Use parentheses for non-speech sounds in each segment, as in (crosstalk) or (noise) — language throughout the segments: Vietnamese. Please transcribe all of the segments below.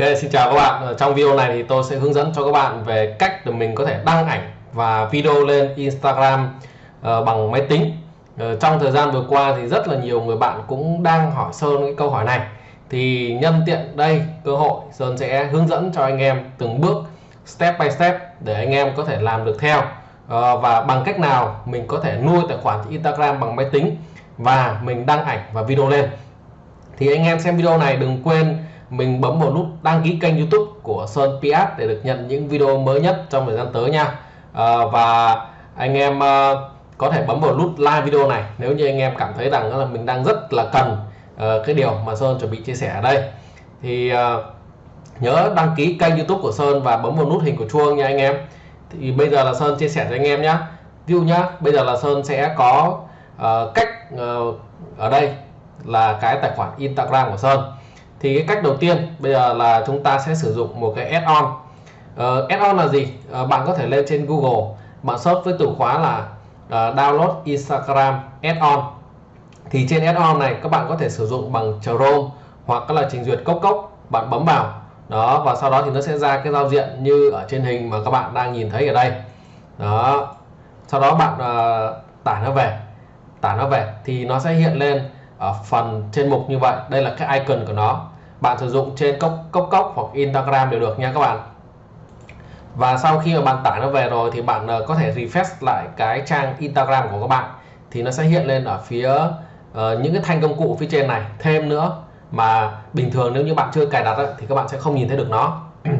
Ok, xin chào các bạn. Ở trong video này thì tôi sẽ hướng dẫn cho các bạn về cách để mình có thể đăng ảnh và video lên Instagram uh, bằng máy tính. Uh, trong thời gian vừa qua thì rất là nhiều người bạn cũng đang hỏi Sơn cái câu hỏi này. Thì nhân tiện đây cơ hội Sơn sẽ hướng dẫn cho anh em từng bước step by step để anh em có thể làm được theo. Uh, và bằng cách nào mình có thể nuôi tài khoản Instagram bằng máy tính và mình đăng ảnh và video lên. Thì anh em xem video này đừng quên mình bấm vào nút đăng ký kênh youtube của Sơn PS để được nhận những video mới nhất trong thời gian tới nha. À, và anh em à, có thể bấm vào nút like video này nếu như anh em cảm thấy rằng là mình đang rất là cần à, cái điều mà Sơn chuẩn bị chia sẻ ở đây. Thì à, nhớ đăng ký kênh youtube của Sơn và bấm vào nút hình của chuông nha anh em. Thì bây giờ là Sơn chia sẻ cho anh em nhé ví dụ nhá bây giờ là Sơn sẽ có uh, cách uh, ở đây là cái tài khoản Instagram của Sơn thì cái cách đầu tiên bây giờ là chúng ta sẽ sử dụng một cái add-on. Uh, add-on là gì? Uh, bạn có thể lên trên Google bạn search với từ khóa là uh, download Instagram add-on. Thì trên add-on này các bạn có thể sử dụng bằng Chrome hoặc là trình duyệt cốc cốc bạn bấm vào. Đó và sau đó thì nó sẽ ra cái giao diện như ở trên hình mà các bạn đang nhìn thấy ở đây. Đó. Sau đó bạn uh, tải nó về tải nó về thì nó sẽ hiện lên ở phần trên mục như vậy. Đây là cái icon của nó bạn sử dụng trên cốc cốc cốc hoặc Instagram đều được nha các bạn. Và sau khi mà bạn tải nó về rồi thì bạn ờ, có thể refresh lại cái trang Instagram của các bạn. Thì nó sẽ hiện lên ở phía uh, những cái thanh công cụ phía trên này. Thêm nữa mà bình thường nếu như bạn chưa cài đặt ấy, thì các bạn sẽ không nhìn thấy được nó. (clears throat)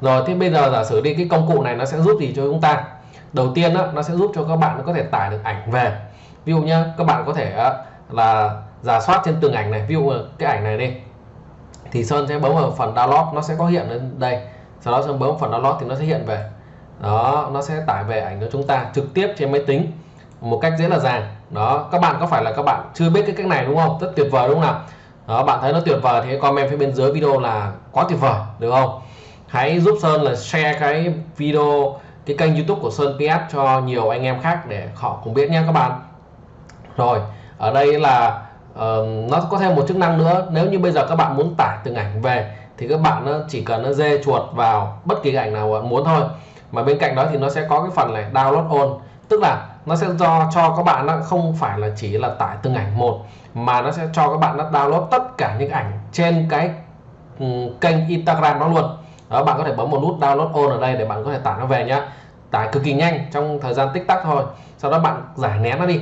Rồi thì bây giờ giả sử đi cái công cụ này nó sẽ giúp gì cho chúng ta? Đầu tiên đó, nó sẽ giúp cho các bạn có thể tải được ảnh về. Ví dụ nhá các bạn có thể ờ, là giả soát trên từng ảnh này. Ví dụ cái ảnh này đi thì Sơn sẽ bấm vào phần download, nó sẽ có hiện lên đây. Sau đó Sơn bấm phần download thì nó sẽ hiện về. Đó, nó sẽ tải về ảnh cho chúng ta trực tiếp trên máy tính một cách dễ là dàng. Đó, các bạn có phải là các bạn chưa biết cái cách này đúng không? Rất tuyệt vời đúng không nào? Đó, bạn thấy nó tuyệt vời thì comment phía bên dưới video là quá tuyệt vời, được không? Hãy giúp Sơn là share cái video, cái kênh youtube của Sơn PS cho nhiều anh em khác để họ cũng biết nhé các bạn. Rồi, ở đây là uh, nó có thêm một chức năng nữa. Nếu như bây giờ các bạn muốn tải từng ảnh về thì các bạn ờ, chỉ cần nó dê chuột vào bất kỳ ảnh nào bạn muốn thôi. Mà bên cạnh đó thì nó sẽ có cái phần này download all tức là nó sẽ do cho các bạn nó không phải là chỉ là tải từng ảnh một mà nó sẽ cho các bạn nó download tất cả những ảnh trên cái kênh Instagram nó luôn. Đó bạn có thể bấm một nút download all ở đây để bạn có thể tải nó về nhá. Tải cực kỳ nhanh trong thời gian tích tắc thôi. Sau đó bạn giải nén nó đi.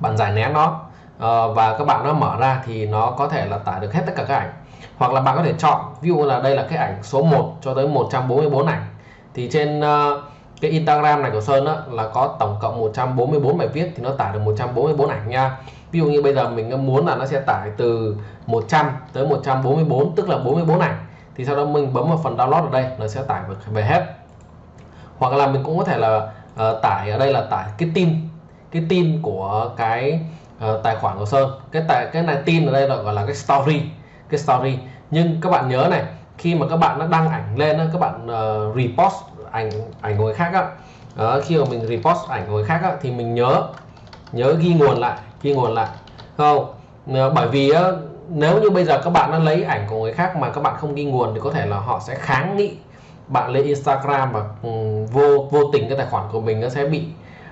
Bạn giải nén nó uh, và các bạn nó mở ra thì nó có thể là tải được hết tất cả các ảnh. Hoặc là bạn có thể chọn ví dụ là đây là cái ảnh số 1 cho tới 144 ảnh. Thì trên uh, cái Instagram này của Sơn á, là có tổng cộng 144 bài viết thì nó tải được 144 ảnh nha. Ví dụ như bây giờ mình muốn là nó sẽ tải từ 100 tới 144 tức là 44 ảnh. Thì sau đó mình bấm vào phần download ở đây nó sẽ tải về hết. Hoặc là mình cũng có thể là uh, tải ở đây là tải cái tin cái tin của cái uh, tài khoản của Sơn. Cái tài cái này tin ở đây là gọi là cái story cái story. Nhưng các bạn nhớ này khi mà các bạn nó đăng ảnh lên các bạn uh, repost ảnh ảnh của người khác á. Khi mà mình repost ảnh của người khác á, thì mình nhớ nhớ ghi nguồn lại ghi nguồn lại. Không? Ờ, bởi vì nếu như bây giờ các bạn nó lấy ảnh của người khác mà các bạn không ghi nguồn thì có thể là họ sẽ kháng nghị bạn lên Instagram và um, vô vô tình cái tài khoản của mình nó sẽ bị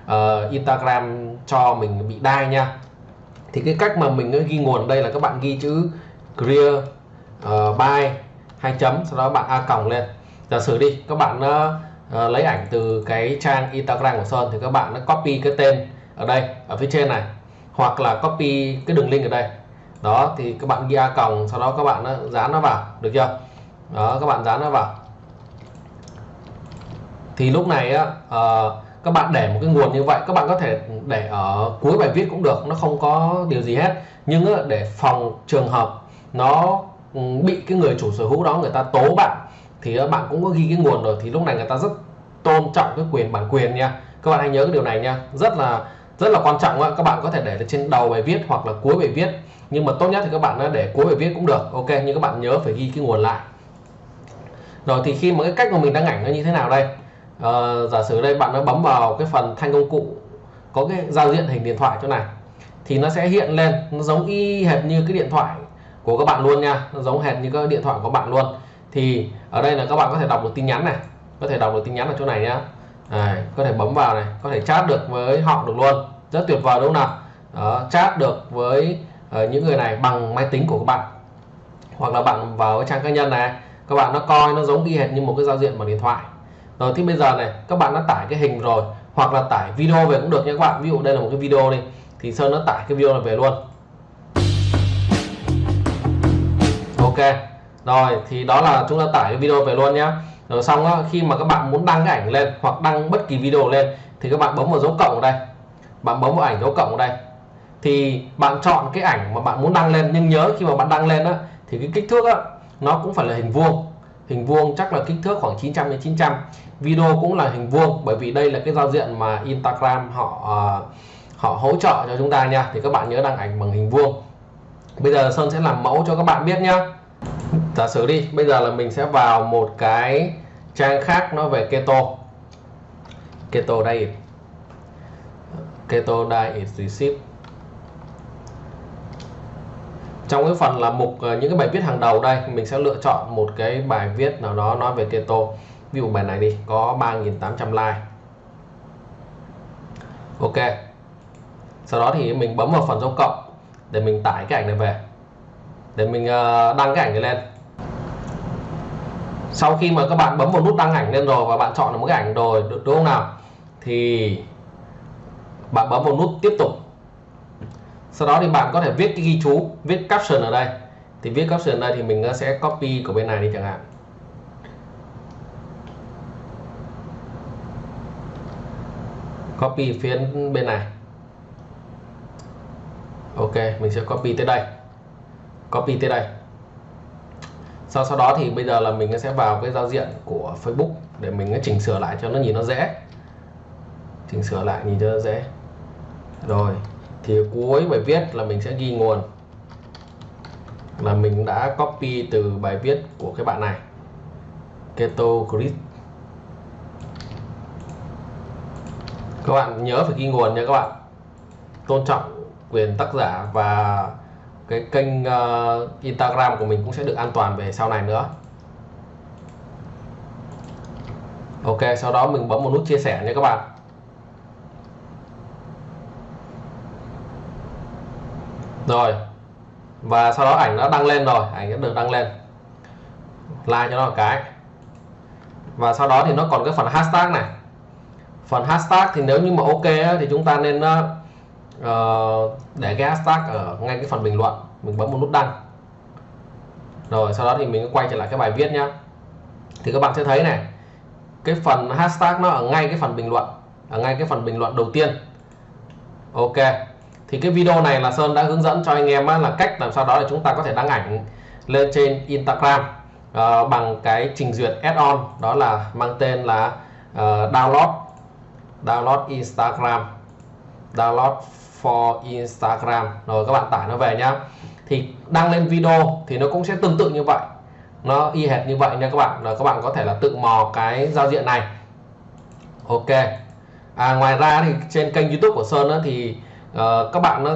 uh, Instagram cho mình bị đai nha thì cái cách mà mình ghi nguồn đây là các bạn ghi chữ clear uh, ờ, by hai chấm sau đó bạn a còng lên. Giả sử đi các bạn uh, lấy ảnh từ cái trang Instagram của Sơn thì các bạn nó copy cái tên ở đây ở phía trên này hoặc là copy cái đường link ở đây. Đó thì các bạn ghi a còng sau đó các bạn uh, dán nó vào được chưa? Đó các bạn dán nó vào. Thì lúc này á uh, các bạn để một cái nguồn như vậy, các bạn có thể để ở cuối bài viết cũng được, nó không có điều gì hết. Nhưng để phòng trường hợp nó ừ, bị cái người chủ sở hữu đó người ta tố bạn, thì bạn cũng có ghi cái nguồn rồi, thì lúc này người ta rất tôn trọng cái quyền bản quyền nha. Các bạn hãy nhớ cái điều này nha. Rất là rất là quan trọng các bạn có thể để trên đầu bài viết hoặc là cuối bài viết. Nhưng mà tốt nhất thì các bạn để cuối bài viết cũng được. Ok, nhưng các bạn nhớ phải ghi cái nguồn lại. Rồi thì khi mà cái cách của mình đăng ảnh nó như thế nào đây? À, giả sử đây bạn nó bấm vào cái phần thanh công cụ có cái giao diện hình điện thoại chỗ này thì nó sẽ hiện lên nó giống y hệt như cái điện thoại của các bạn luôn nha nó giống hệt như cái điện thoại của bạn luôn. Thì ở đây là các bạn có thể đọc được tin nhắn này có thể đọc được tin nhắn ở chỗ này nhá. Này, có thể bấm vào này có thể chat được với họ được luôn. Rất tuyệt vời đúng không nào? Đó, chat được với uh, những người này bằng máy tính của các bạn. Hoặc là bạn vào cái trang cá nhân này các bạn nó coi nó giống y hệt như một cái giao diện bằng điện thoại rồi thì bây giờ này các bạn đã tải cái hình rồi hoặc là tải video về cũng được nha các bạn. Ví dụ đây là một cái video đi thì Sơn nó tải cái video này về luôn. Ok rồi thì đó là chúng ta tải cái video về luôn nhé rồi xong đó, khi mà các bạn muốn đăng cái ảnh lên hoặc đăng bất kỳ video lên thì các bạn bấm vào dấu cộng ở đây. Bạn bấm vào ảnh dấu cộng ở đây. Thì bạn chọn cái ảnh mà bạn muốn đăng lên nhưng nhớ khi mà bạn đăng lên á thì cái kích thước á nó cũng phải là hình vuông hình vuông chắc là kích thước khoảng 900 đến 900 video cũng là hình vuông bởi vì đây là cái giao diện mà Instagram họ uh, họ hỗ trợ cho chúng ta nha. Thì các bạn nhớ đăng ảnh bằng hình vuông. Bây giờ Sơn sẽ làm mẫu cho các bạn biết nhá. Giả sử đi bây giờ là mình sẽ vào một cái trang khác nó về keto. Keto diet. Keto diet receipt trong cái phần là mục ờ, những cái bài viết hàng đầu đây, mình sẽ lựa chọn một cái bài viết nào đó nói về keto ví dụ bài này đi, có 3.800 like. Ok. Sau đó thì mình bấm vào phần dấu cộng để mình tải cái ảnh này về. Để mình ờ, đăng cái ảnh này lên. Sau khi mà các bạn bấm vào nút đăng ảnh lên rồi và bạn chọn được một cái ảnh rồi đúng không nào? Thì bạn bấm vào nút tiếp tục sau đó thì bạn có thể viết cái ghi chú, viết caption ở đây. Thì viết caption ở đây thì mình ờ, sẽ copy của bên này đi chẳng hạn. Copy phía bên này. Ok, mình sẽ copy tới đây. Copy tới đây. Sau sau đó thì bây giờ là mình sẽ vào cái giao diện của Facebook để mình ờ, chỉnh sửa lại cho nó nhìn nó dễ. Chỉnh sửa lại nhìn cho nó dễ. Rồi thì cuối bài viết là mình sẽ ghi nguồn. Là mình đã copy từ bài viết của cái bạn này Keto Chris. Các bạn nhớ phải ghi nguồn nha các bạn. Tôn trọng quyền tác giả và cái kênh uh, Instagram của mình cũng sẽ được an toàn về sau này nữa. Ok sau đó mình bấm một nút chia sẻ nha các bạn. Rồi. Và sau đó ảnh đã đăng lên rồi. Ảnh đã được đăng lên. Like cho nó một cái. Và sau đó thì nó còn cái phần hashtag này. Phần hashtag thì nếu như mà ok thì chúng ta nên uh, để cái hashtag ở ngay cái phần bình luận. Mình bấm một nút đăng. Rồi sau đó thì mình quay trở lại cái bài viết nhá. Thì các bạn sẽ thấy này cái phần hashtag nó ở ngay cái phần bình luận. Ở ngay cái phần bình luận đầu tiên. Ok thì cái video này là Sơn đã hướng dẫn cho anh em là cách làm sao đó để chúng ta có thể đăng ảnh lên trên Instagram uh, bằng cái trình duyệt add-on đó là mang tên là uh, download download Instagram download for Instagram. Rồi các bạn tải nó về nhá. Thì đăng lên video thì nó cũng sẽ tương tự như vậy nó y hệt như vậy nha các bạn. Là các bạn có thể là tự mò cái giao diện này. Ok. À, ngoài ra thì trên kênh YouTube của Sơn đó, thì uh, các bạn nó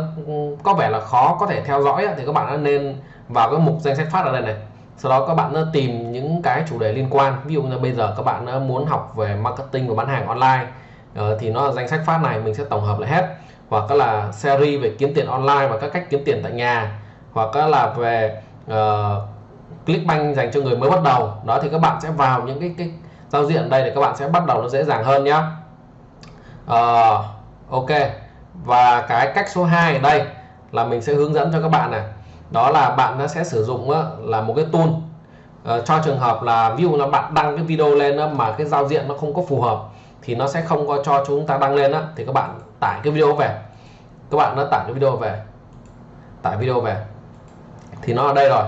có vẻ là khó có thể theo dõi thì các bạn nên vào cái mục danh sách phát ở đây này. Sau đó các bạn nó tìm những cái chủ đề liên quan. Ví dụ như bây giờ các bạn muốn học về marketing và bán hàng online ờ, thì nó là danh sách phát này mình sẽ tổng hợp lại hết. Hoặc là series về kiếm tiền online và các cách kiếm tiền tại nhà. Hoặc là về uh, Clickbank dành cho người mới bắt đầu. Đó thì các bạn sẽ vào những cái, cái giao diện đây để các bạn sẽ bắt đầu nó dễ dàng hơn nhé uh, ok và cái cách số 2 ở đây là mình sẽ hướng dẫn cho các bạn này. Đó là bạn nó sẽ sử dụng là một cái tool. Ờ, cho trường hợp là ví dụ là bạn đăng cái video lên mà cái giao diện nó không có phù hợp, thì nó sẽ không có cho chúng ta đăng lên á, thì các bạn tải cái video về. Các bạn nó tải cái video về. Tải video về. Thì nó ở đây rồi.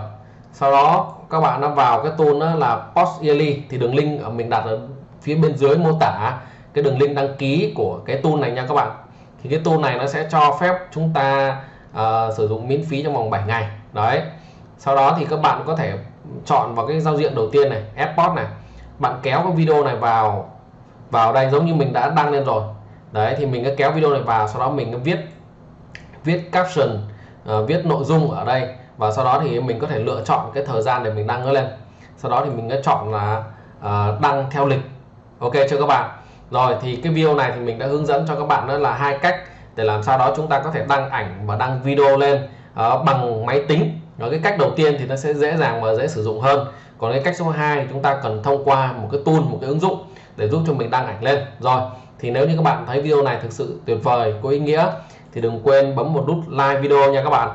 Sau đó, các bạn nó vào cái tool đó là post yearly, thì đường link ờ, mình đặt ở phía bên dưới mô tả cái đường link đăng ký của cái tool này nha các bạn thì cái tool này nó sẽ cho phép chúng ta uh, sử dụng miễn phí trong vòng 7 ngày. Đấy. Sau đó thì các bạn có thể chọn vào cái giao diện đầu tiên này export này. Bạn kéo cái video này vào vào đây giống như mình đã đăng lên rồi. Đấy thì mình cứ kéo video này vào sau đó mình cứ viết viết caption uh, viết nội dung ở đây. Và sau đó thì mình có thể lựa chọn cái thời gian để mình đăng nó lên. Sau đó thì mình sẽ chọn là uh, đăng theo lịch. Ok chưa các bạn? Rồi thì cái video này thì mình đã hướng dẫn cho các bạn đó là hai cách để làm sao đó chúng ta có thể đăng ảnh và đăng video lên uh, bằng máy tính. Nói cái cách đầu tiên thì nó sẽ dễ dàng và dễ sử dụng hơn. Còn cái cách số 2 thì chúng ta cần thông qua một cái tool một cái ứng dụng để giúp cho mình đăng ảnh lên. Rồi thì nếu như các bạn thấy video này thực sự tuyệt vời có ý nghĩa thì đừng quên bấm một nút like video nha các bạn.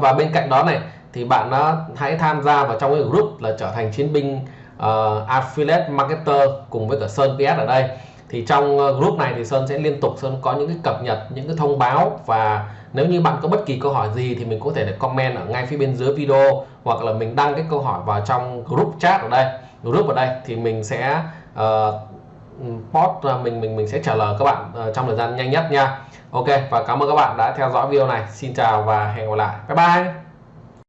Và bên cạnh đó này thì bạn đã hãy tham gia vào trong cái group là trở thành chiến binh uh, affiliate marketer cùng với cả Sơn PS ở đây. Thì trong ờ, group này thì Sơn sẽ liên tục Sơn có những cái cập nhật những cái thông báo và nếu như bạn có bất kỳ câu hỏi gì thì mình có thể để comment ở ngay phía bên dưới video hoặc là mình đăng cái câu hỏi vào trong group chat ở đây. Group ở đây thì mình sẽ uh, post uh, mình mình mình sẽ trả lời các bạn uh, trong thời gian nhanh nhất nha. Ok và cảm ơn các bạn đã theo dõi video này. Xin chào và hẹn gặp lại. Bye bye.